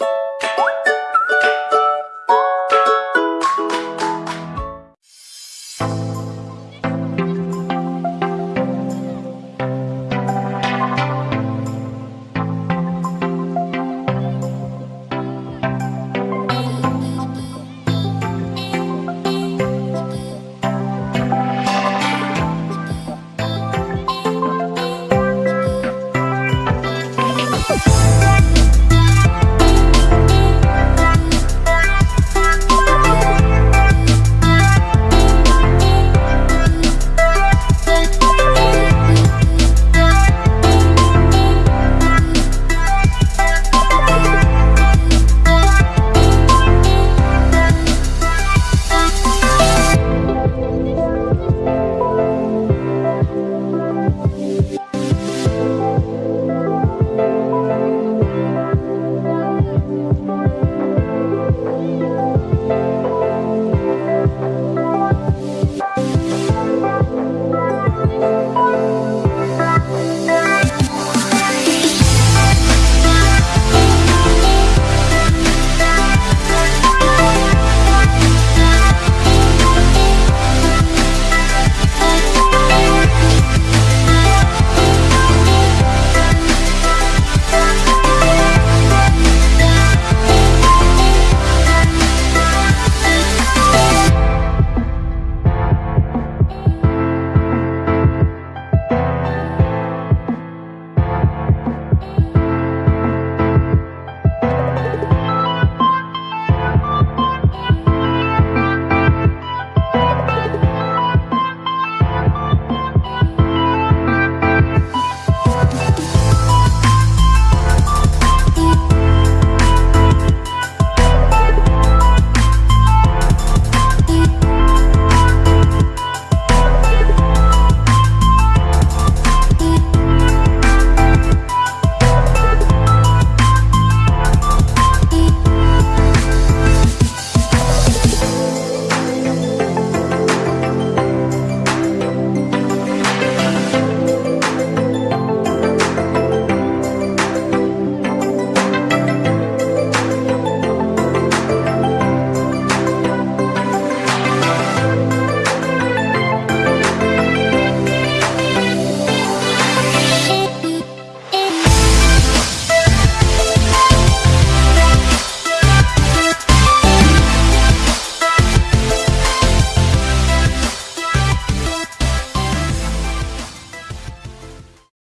you